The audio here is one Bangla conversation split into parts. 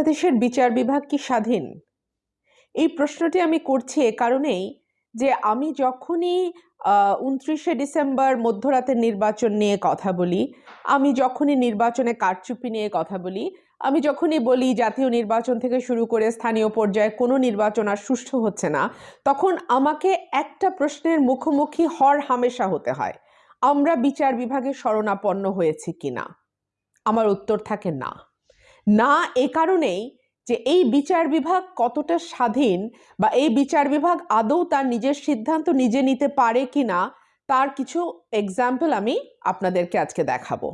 বাংলাদেশের বিচার বিভাগ কি স্বাধীন? এই প্রশ্নটি আমি করছি এ কারণেই যে আমি যখনই উনত্রিশে ডিসেম্বর মধ্যরাতের নির্বাচন নিয়ে কথা বলি, আমি যখনই নির্বাচনে কারচুপি নিয়ে কথা বলি, আমি যখনই বলি জাতীয় নির্বাচন থেকে শুরু করে স্থানীয় পর্যায়ে কোনো নির্বাচন আর সুষ্ঠু হচ্ছে না, তখন আমাকে একটা প্রশ্নের মুখোমুখি হর হামেশা হতে হয়, আমরা বিচার বিভাগে শরণাপন্ন হয়েছি কিনা? আমার উত্তর থাকে না। না এ কারণেই যে এই বিচার বিভাগ কতটা স্বাধীন বা এই বিচার বিভাগ আদৌ তার নিজের সিদ্ধান্ত নিজে নিতে পারে কি না তার কিছু এক্সাম্পল আমি আপনাদেরকে আজকে দেখাবো।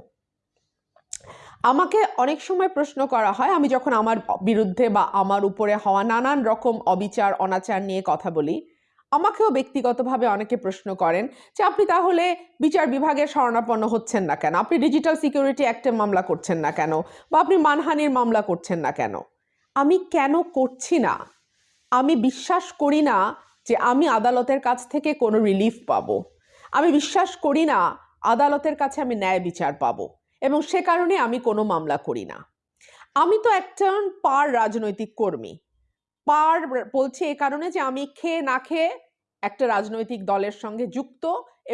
আমাকে অনেক সময় প্রশ্ন করা হয়, আমি যখন আমার বিরুদ্ধে বা আমার উপরে হওয়া নানান রকম অবিচার, অনাচার নিয়ে কথা বলি আমাকেও ব্যক্তিগতভাবে অনেকে প্রশ্ন করেন যে আপনি তাহলে বিচার বিভাগে শরণাপন্ন হচ্ছেন না কেন? আপনি ডিজিটাল সিকিউরিটি অ্যাক্টে মামলা করছেন না কেন? বা আপনি মানহানির মামলা করছেন না কেন? আমি কেন করছি না? আমি বিশ্বাস করি না যে আমি আদালতের কাছ থেকে কোনো রিলিফ পাবো। আমি বিশ্বাস করি না আদালতের কাছে আমি ন্যায় বিচার পাবো। এবং সে কারণে আমি কোনো মামলা করি না। আমি তো একজন পার রাজনৈতিক কর্মী। পার বলছি এ কারণে যে আমি খেয়ে না খেয়ে একটা রাজনৈতিক দলের সঙ্গে যুক্ত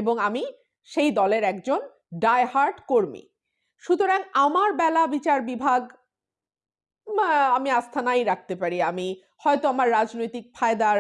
এবং আমি সেই দলের একজন ডায়হার্ট কর্মী। সুতরাং আমার বেলা বিচার বিভাগ আমি আস্থা নাই রাখতে পারি। আমি হয়তো আমার রাজনৈতিক ফায়দার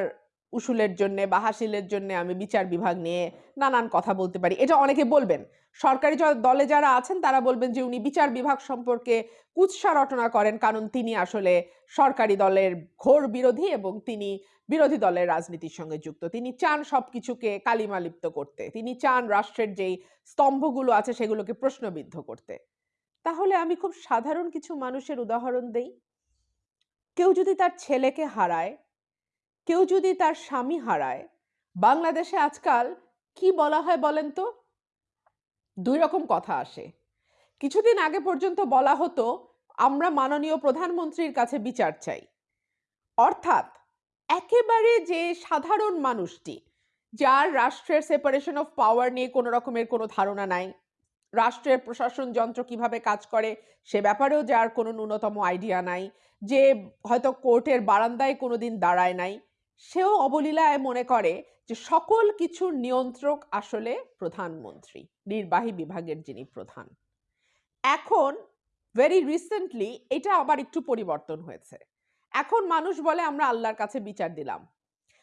উসুলের জন্য বা হাসিলের জন্য আমি বিচার বিভাগ নিয়ে নানান কথা বলতে পারি। এটা অনেকে বলবেন। সরকারি দলে যারা আছেন, তারা বলবেন যে, উনি বিচার বিভাগ সম্পর্কে কুৎসা রটনা করেন কারণ তিনি আসলে সরকারি দলের ঘোর বিরোধী এবং তিনি বিরোধী দলের রাজনীতির সঙ্গে যুক্ত। তিনি চান সব কিছুকে কালিমালিপ্ত করতে। তিনি চান রাষ্ট্রের যেই স্তম্ভগুলো আছে, সেগুলোকে প্রশ্নবিদ্ধ করতে। তাহলে আমি খুব সাধারণ কিছু মানুষের উদাহরণ দেই। কেউ যদি তার ছেলেকে হারায় কেউ যদি তার স্বামী হারায়, বাংলাদেশে আজকাল কি বলা হয় বলেন তো? দুই রকম কথা আসে। কিছুদিন আগে পর্যন্ত বলা হতো, আমরা মাননীয় প্রধানমন্ত্রীর কাছে বিচার চাই। অর্থাৎ একেবারে যে সাধারণ মানুষটি, যার রাষ্ট্রের সেপারেশন অফ পাওয়ার নিয়ে কোনো রকমের কোনো ধারণা নাই, রাষ্ট্রের প্রশাসন যন্ত্র কীভাবে কাজ করে, সে ব্যাপারেও যার কোনো ন্যূনতম আইডিয়া নাই, যে হয়তো কোর্টের বারান্দায় কোনো দিন দাঁড়ায় নাই সেও অবলীলায় মনে করে যে সকল কিছুর নিয়ন্ত্রক আসলে প্রধানমন্ত্রী, নির্বাহী বিভাগের যিনি প্রধান। এখন ভেরি রিসেন্টলি এটা আবার একটু পরিবর্তন হয়েছে। এখন মানুষ বলে, আমরা আল্লাহর কাছে বিচার দিলাম।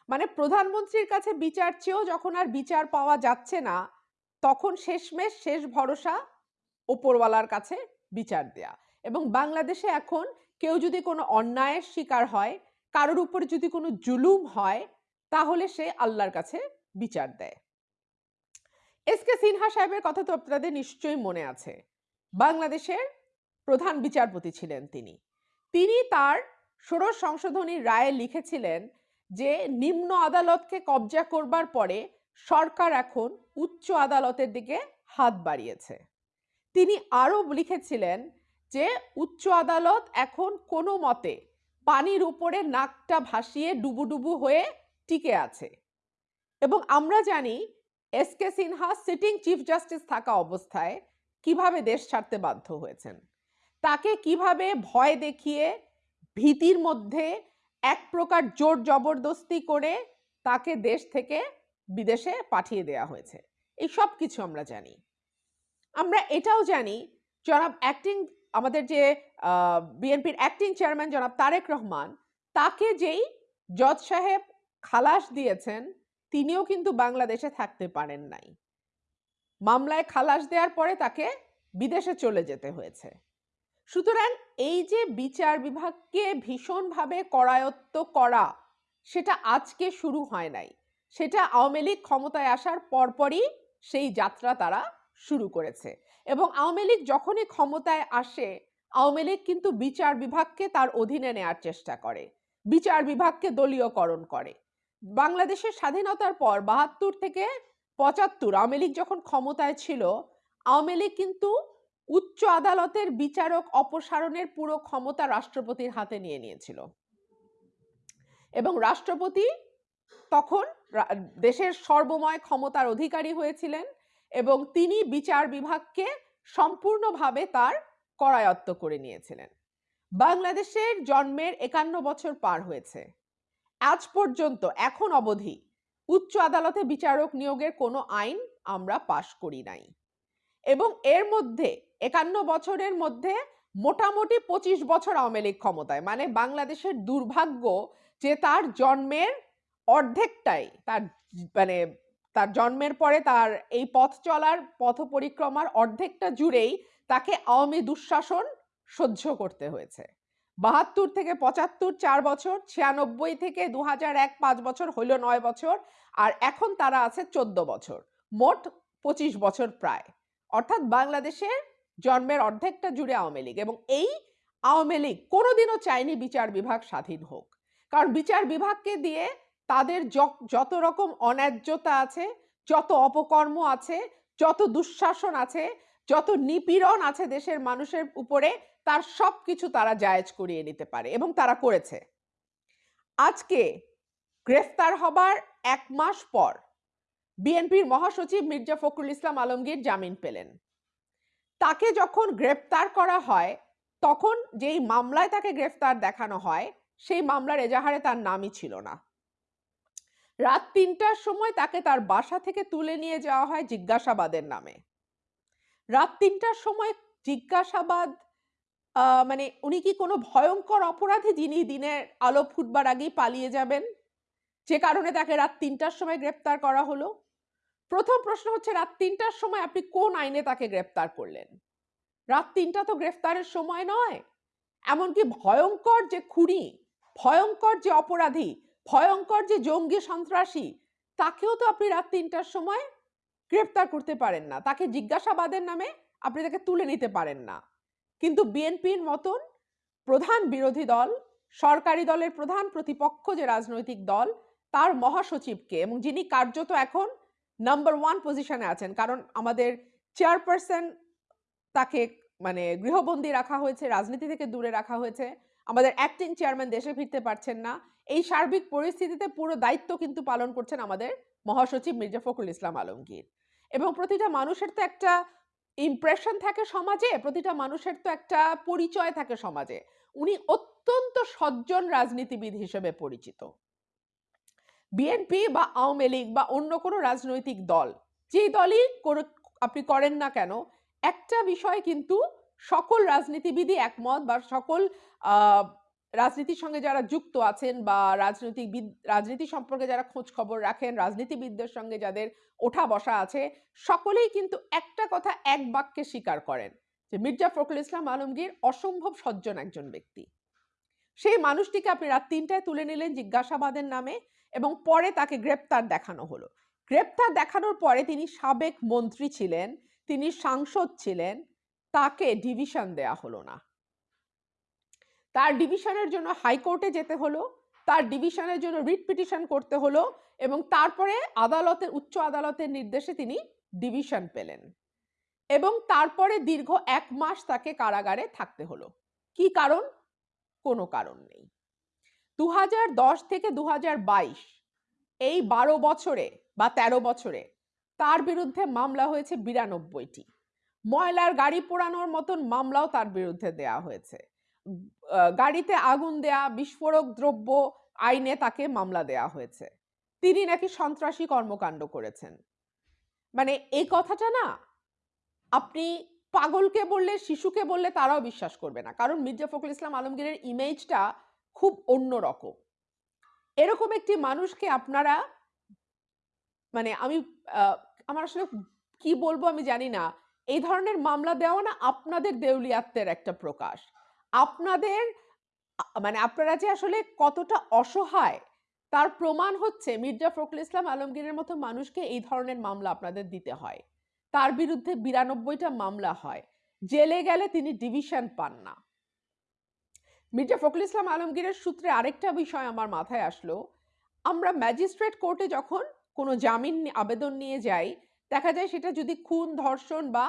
মানে প্রধানমন্ত্রীর কাছে বিচার চেয়েও যখন আর বিচার পাওয়া যাচ্ছে না, তখন শেষমেশ শেষ ভরসা ওপরওয়ালার কাছে বিচার দেয়া। এবং বাংলাদেশে এখন কেউ যদি কোনো অন্যায়ের শিকার হয় কারোর উপর যদি কোনো জুলুম হয়, তাহলে সে আল্লাহর কাছে বিচার দেয়। এস কে সিনহা সাহেবের কথা তো আপনাদের নিশ্চয়ই মনে আছে। বাংলাদেশের প্রধান বিচারপতি ছিলেন তিনি। তিনি তার ষোড়শ সংশোধনীর রায়ে লিখেছিলেন যে, নিম্ন আদালতকে কবজা করবার পরে সরকার এখন উচ্চ আদালতের দিকে হাত বাড়িয়েছে। তিনি আরও লিখেছিলেন যে, উচ্চ আদালত এখন কোনো মতে পানির উপরে নাকটা ভাসিয়ে ডুবুডুবু হয়ে টিকে আছে। এবং আমরা জানি S K Sinha sitting chief justice থাকা অবস্থায় কীভাবে দেশ ছাড়তে বাধ্য হয়েছেন। তাকে কীভাবে ভয় দেখিয়ে ভীতির মধ্যে এক প্রকার জোর জবরদস্তি করে তাকে দেশ থেকে বিদেশে পাঠিয়ে দেয়া হয়েছে। এই সব কিছু আমরা জানি। আমরা এটাও জানি, জনাব অ্যাক্টিং আমাদের যে বিএনপির অ্যাক্টিং চেয়ারম্যান জনাব তারেক রহমান, তাকে যেই জজ সাহেব খালাস দিয়েছেন, তিনিও কিন্তু বাংলাদেশে থাকতে পারেন নাই। মামলায় খালাস দেওয়ার পরে তাকে বিদেশে চলে যেতে হয়েছে। সুতরাং এই যে বিচার বিভাগকে ভীষণভাবে করায়ত্ত করা, সেটা আজকে শুরু হয় নাই। সেটা আওয়ামী লীগ ক্ষমতায় আসার পরপরই সেই যাত্রা তারা শুরু করেছে। এবং আওয়ামী লীগ যখনই ক্ষমতায় আসে, আওয়ামী লীগ কিন্তু বিচার বিভাগকে তার অধীনে নেয়ার চেষ্টা করে। বিচার বিভাগকে দলীয়করণ করে। বাংলাদেশের স্বাধীনতার পর বাহাত্তর থেকে পঁচাত্তর আওয়ামী লীগ যখন ক্ষমতায় ছিল, আওয়ামী লীগ কিন্তু উচ্চ আদালতের বিচারক অপসারণের পুরো ক্ষমতা রাষ্ট্রপতির হাতে নিয়ে নিয়েছিল। এবং রাষ্ট্রপতি তখন দেশের সর্বময় ক্ষমতার অধিকারী হয়েছিলেন। এবং তিনি বিচার বিভাগকে সম্পূর্ণভাবে তার করায়ত্ত করে নিয়েছিলেন। বাংলাদেশের জন্মের একান্ন বছর পার হয়েছে। আজ পর্যন্ত এখন অবধি উচ্চ আদালতে বিচারক নিয়োগের কোনো আইন আমরা পাশ করি নাই। এবং এর মধ্যে একান্ন বছরের মধ্যে মোটামুটি পঁচিশ বছর আওয়ামী লীগ ক্ষমতায় মানে বাংলাদেশের দুর্ভাগ্য যে তার জন্মের অর্ধেকটাই তার মানে তার জন্মের পরে তার এই পথ চলার, পথ পরিক্রমার অর্ধেকটা জুড়েই তাকে আওয়ামী দুঃশাসন সহ্য করতে হয়েছে। বাহাত্তর থেকে পঁচাত্তর চার বছর, ছিয়ানব্বই থেকে দু এক পাঁচ বছর হইল নয় বছর, আর এখন তারা আছে চোদ্দ বছর, মোট পঁচিশ বছর প্রায়। অর্থাৎ বাংলাদেশের জন্মের অর্ধেকটা জুড়ে আওয়ামী লীগ এবং এই আওয়ামী লীগ কোনোদিনও চায়নি বিচার বিভাগ স্বাধীন হোক। কারণ বিচার বিভাগকে দিয়ে তাদের যত রকম অন্যায্যতা আছে, যত অপকর্ম আছে, যত দুঃশাসন আছে, যত নিপীড়ন আছে দেশের মানুষের উপরে, তার সব কিছু তারা জায়েজ করিয়ে নিতে পারে এবং তারা করেছে। আজকে গ্রেফতার হবার এক মাস পর বিএনপির মহাসচিব মির্জা ফখরুল ইসলাম আলমগীর জামিন পেলেন। তাকে যখন গ্রেফতার করা হয়, তখন যেই মামলায় তাকে গ্রেফতার দেখানো হয়, সেই মামলার এজাহারে তার নামই ছিল না। রাত তিনটার সময় তাকে তার বাসা থেকে তুলে নিয়ে যাওয়া হয় জিজ্ঞাসাবাদের নামে। রাত তিনটার সময় জিজ্ঞাসাবাদ মানে উনি কি কোনো ভয়ঙ্কর অপরাধী যিনি দিনের আলো ফুটবার আগেই পালিয়ে যাবেন? যে কারণে তাকে রাত তিনটার সময় গ্রেপ্তার করা হলো। প্রথম প্রশ্ন হচ্ছে, রাত তিনটার সময় আপনি কোন আইনে তাকে গ্রেপ্তার করলেন? রাত তিনটা তো গ্রেফতারের সময় নয়। এমনকি ভয়ঙ্কর যে খুনি, ভয়ঙ্কর যে অপরাধী ভয়ঙ্কর যে জঙ্গি সন্ত্রাসী, তাকেও তো আপনি রাত তিনটার সময় গ্রেপ্তার করতে পারেন না। তাকে জিজ্ঞাসাবাদের নামে আপনি তাকে তুলে নিতে পারেন না। কিন্তু বিএনপির মতন প্রধান বিরোধী দল, সরকারি দলের প্রধান প্রতিপক্ষ যে রাজনৈতিক দল, তার মহাসচিবকে এবং যিনি কার্যত এখন নাম্বার ওয়ান পজিশনে আছেন, কারণ আমাদের চেয়ারপারসন তাকে মানে গৃহবন্দী রাখা হয়েছে, রাজনীতি থেকে দূরে রাখা হয়েছে আমাদের অ্যাক্টিং চেয়ারম্যান দেশে ফিরতে পারছেন না। এই সার্বিক পরিস্থিতিতে পুরো দায়িত্ব কিন্তু পালন করছেন আমাদের মহাসচিব মির্জা ফখরুল ইসলাম আলমগীর। এবং প্রতিটা মানুষের তো একটা ইমপ্রেশন থাকে সমাজে, প্রতিটা মানুষের তো একটা পরিচয় থাকে সমাজে। উনি অত্যন্ত সজ্জন রাজনীতিবিদ হিসেবে পরিচিত। বিএনপি বা আওয়ামী লীগ বা অন্য কোনো রাজনৈতিক দল, যেই দলই আপনি করেন না কেন, একটা বিষয় কিন্তু সকল রাজনীতিবিদই একমত বা সকল রাজনীতির সঙ্গে যারা যুক্ত আছেন বা রাজনৈতিক রাজনীতি সম্পর্কে যারা খোঁজ খবর রাখেন, রাজনীতিবিদদের সঙ্গে যাদের ওঠা বসা আছে, সকলেই কিন্তু একটা কথা এক বাক্যে স্বীকার করেন যে মির্জা ফখরুল ইসলাম আলমগীর অসম্ভব সজ্জন একজন ব্যক্তি। সেই মানুষটিকে আপনি রাত তিনটায় তুলে নিলেন জিজ্ঞাসাবাদের নামে এবং পরে তাকে গ্রেপ্তার দেখানো হলো। গ্রেপ্তার দেখানোর পরে তিনি সাবেক মন্ত্রী ছিলেন, তিনি সাংসদ ছিলেন তাকে ডিভিশন দেয়া হলো না। তার ডিভিশনের জন্য হাইকোর্টে যেতে হলো, তার ডিভিশনের জন্য রিট পিটিশন করতে হলো এবং তারপরে আদালতের উচ্চ আদালতের নির্দেশে তিনি ডিভিশন পেলেন এবং তারপরে দীর্ঘ এক মাস তাকে কারাগারে থাকতে হলো। কি কারণ? কোনো কারণ নেই। দু হাজার দশ থেকে দু হাজার বাইশ এই বারো বছরে বা ১৩ বছরে তার বিরুদ্ধে মামলা হয়েছে বিরানব্বইটি। ময়লার গাড়ি পোড়ানোর মতন মামলাও তার বিরুদ্ধে দেয়া হয়েছে। গাড়িতে আগুন দেয়া, বিস্ফোরক দ্রব্য আইনে তাকে মামলা দেয়া হয়েছে। তিনি নাকি সন্ত্রাসী কর্মকাণ্ড করেছেন। মানে এই কথাটা না, আপনি পাগলকে বললে, শিশুকে বললে তারাও বিশ্বাস করবে না। কারণ মির্জা ফখরুল ইসলাম আলমগীরের ইমেজটা খুব অন্যরকম এরকম একটি মানুষকে আপনারা মানে আমি আমার আসলে কি বলব আমি জানি না। এই ধরনের মামলা দেওয়া না আপনাদের দেউলিয়াত্বের একটা প্রকাশ। আপনাদের মানে আপনারা যে আসলে কতটা অসহায়, তার প্রমাণ হচ্ছে মির্জা ফখরুল ইসলাম আলমগীরের মতো মানুষকে এই ধরনের মামলা আপনাদের দিতে হয়। তার বিরুদ্ধে বিরানব্বইটা মামলা হয়। জেলে গেলে তিনি ডিভিশন পান না। মির্জা ফখরুল ইসলাম আলমগীরের সূত্রে আরেকটা বিষয় আমার মাথায় আসলো। আমরা ম্যাজিস্ট্রেট কোর্টে যখন কোনো জামিন আবেদন নিয়ে যাই দেখা যায় সেটা যদি খুন, ধর্ষণ বা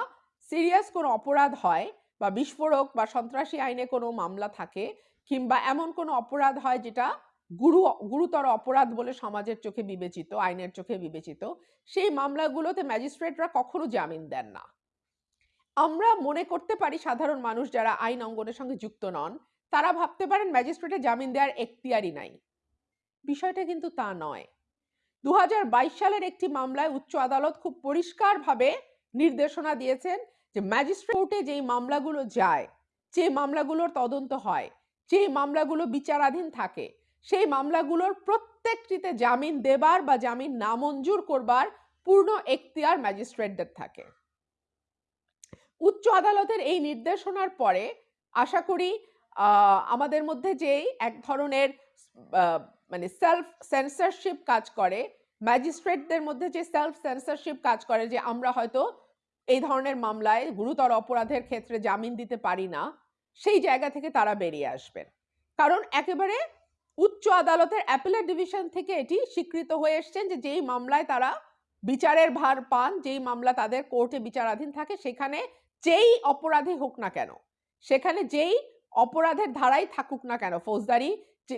সিরিয়াস কোনো অপরাধ হয় বা বিস্ফোরক বা সন্ত্রাসী আইনে কোনো মামলা থাকে কিংবা এমন কোনো অপরাধ হয় যেটা গুরু, গুরুতর অপরাধ বলে সমাজের চোখে বিবেচিত, আইনের চোখে বিবেচিত, সেই মামলাগুলোতে ম্যাজিস্ট্রেটরা কখনো জামিন দেন না। আমরা মনে করতে পারি সাধারণ মানুষ যারা আইন অঙ্গনের সঙ্গে যুক্ত নন, তারা ভাবতে পারেন ম্যাজিস্ট্রেটে জামিন দেওয়ার এখতিয়ারই নাই। বিষয়টা কিন্তু তা নয়। দু হাজার বাইশ সালের একটি মামলায় উচ্চ আদালত খুব পরিষ্কারভাবে নির্দেশনা দিয়েছেন যে ম্যাজিস্ট্রেট যেই মামলাগুলো যায়, যে মামলাগুলোর তদন্ত হয়, যে মামলাগুলো বিচারাধীন থাকে, সেই মামলাগুলোর প্রত্যেকটিতে জামিন দেবার বা জামিন নামঞ্জুর করবার পূর্ণ এখতিয়ার ম্যাজিস্ট্রেটদের থাকে। উচ্চ আদালতের এই নির্দেশনার পরে আশা করি আমাদের মধ্যে যেই এক ধরনের মানে সেলফ সেন্সরশিপ কাজ করে ম্যাজিস্ট্রেটদের মধ্যে যে সেলফ সেন্সরশিপ কাজ করে যে আমরা হয়তো এই ধরনের মামলায় গুরুতর অপরাধের ক্ষেত্রে জামিন দিতে পারি না, সেই জায়গা থেকে তারা বেরিয়ে আসবেন। কারণ একেবারে উচ্চ আদালতের অ্যাপেলেট ডিভিশন থেকে এটি স্বীকৃত হয়ে এসছেন যে যেই মামলায় তারা বিচারের ভার পান, যেই মামলা তাদের কোর্টে বিচারাধীন থাকে, সেখানে যেই অপরাধী হোক না কেন, সেখানে যেই অপরাধের ধারাই থাকুক না কেন, ফৌজদারি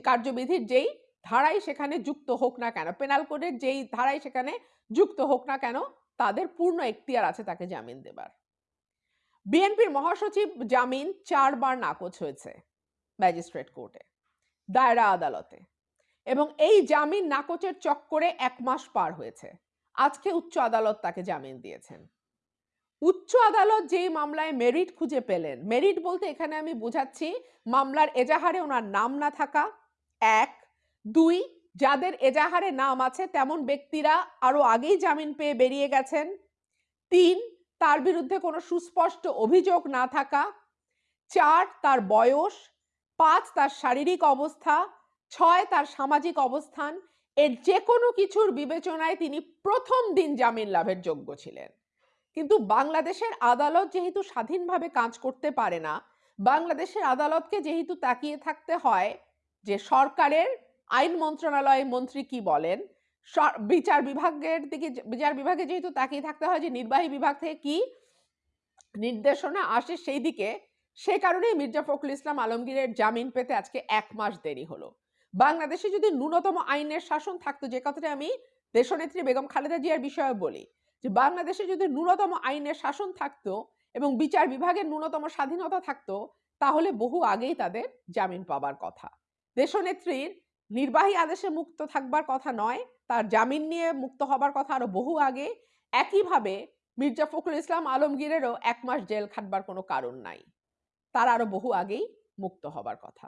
কার্যবিধির যেই ধারাই সেখানে যুক্ত হোক না কেন পেনাল কোডের যেই ধারাই সেখানে যুক্ত হোক না কেন, তাদের পূর্ণ এখতিয়ার আছে তাকে জামিন দেবার। বিএনপির মহাসচিব জামিন চারবার নাকচ হয়েছে ম্যাজিস্ট্রেট কোর্টে, দায়রা আদালতে এবং এই জামিন নাকচের চক্করে এক মাস পার হয়েছে। আজকে উচ্চ আদালত তাকে জামিন দিয়েছেন। উচ্চ আদালত যেই মামলায় মেরিট খুঁজে পেলেন, মেরিট বলতে এখানে আমি বোঝাচ্ছি মামলার এজাহারে ওনার নাম না থাকা, এক দুই, যাদের এজাহারে নাম আছে, তেমন ব্যক্তিরা আরও আগেই জামিন পেয়ে বেরিয়ে গেছেন। তিন, তার বিরুদ্ধে কোনো সুস্পষ্ট অভিযোগ না থাকা। চার, তার বয়স। পাঁচ, তার শারীরিক অবস্থা। ছয়, তার সামাজিক অবস্থান। এর যে কোনো কিছুর বিবেচনায় তিনি প্রথম দিন জামিন লাভের যোগ্য ছিলেন। কিন্তু বাংলাদেশের আদালত যেহেতু স্বাধীনভাবে কাজ করতে পারে না, বাংলাদেশের আদালতকে যেহেতু তাকিয়ে থাকতে হয় যে সরকারের আইন মন্ত্রণালয়ের মন্ত্রী কি বলেন? বিচার বিভাগের দিকে বিচার বিভাগে যেহেতু তাকিয়ে থাকতে হয় যে নির্বাহী বিভাগ থেকে কি নির্দেশনা আসে সেই দিকে, সে কারণেই মির্জা ফখরুল ইসলাম আলমগীরের জামিন পেতে আজকে এক মাস দেরি হলো। বাংলাদেশে যদি ন্যূনতম আইনের শাসন থাকতো, যে কথাটা আমি দেশনেত্রী বেগম খালেদা জিয়ার বিষয়ে বলি, যে বাংলাদেশে যদি ন্যূনতম আইনের শাসন থাকতো এবং বিচার বিভাগের ন্যূনতম স্বাধীনতা থাকতো, তাহলে বহু আগেই তাদের জামিন পাবার কথা। দেশনেত্রীর নির্বাহী আদেশে মুক্ত থাকবার কথা নয়, তার জামিন নিয়ে মুক্ত হবার কথা আরও বহু আগে। একইভাবে মির্জা ফখরুল ইসলাম আলমগীরেরও এক মাস জেল খাটবার কোনো কারণ নাই। তার আরও বহু আগেই মুক্ত হবার কথা।